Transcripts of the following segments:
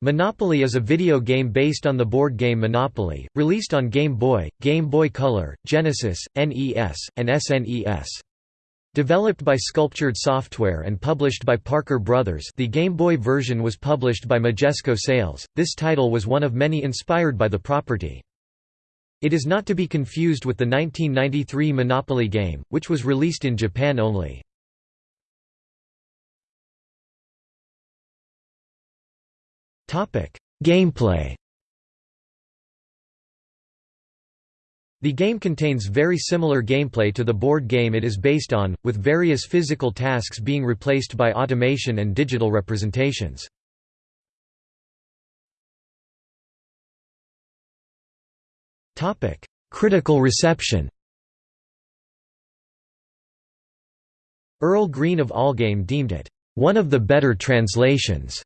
Monopoly is a video game based on the board game Monopoly, released on Game Boy, Game Boy Color, Genesis, NES, and SNES. Developed by Sculptured Software and published by Parker Brothers the Game Boy version was published by Majesco Sales, this title was one of many inspired by the property. It is not to be confused with the 1993 Monopoly game, which was released in Japan only. Gameplay The game contains very similar gameplay to the board game it is based on, with various physical tasks being replaced by automation and digital representations. Critical reception Earl Green of Allgame deemed it, "...one of the better translations."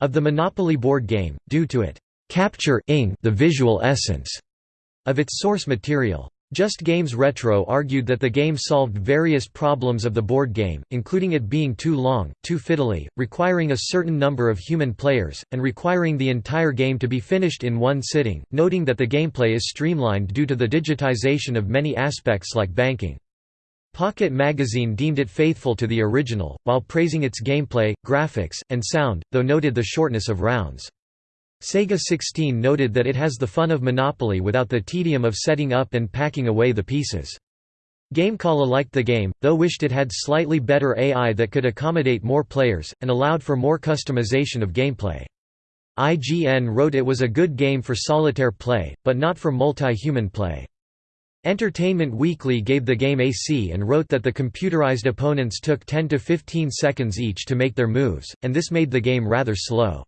Of the Monopoly board game, due to it capture the visual essence of its source material. Just Games Retro argued that the game solved various problems of the board game, including it being too long, too fiddly, requiring a certain number of human players, and requiring the entire game to be finished in one sitting, noting that the gameplay is streamlined due to the digitization of many aspects like banking. Pocket Magazine deemed it faithful to the original, while praising its gameplay, graphics, and sound, though noted the shortness of rounds. Sega 16 noted that it has the fun of Monopoly without the tedium of setting up and packing away the pieces. GameCola liked the game, though wished it had slightly better AI that could accommodate more players, and allowed for more customization of gameplay. IGN wrote it was a good game for solitaire play, but not for multi-human play. Entertainment Weekly gave the game a C and wrote that the computerized opponents took 10 to 15 seconds each to make their moves, and this made the game rather slow.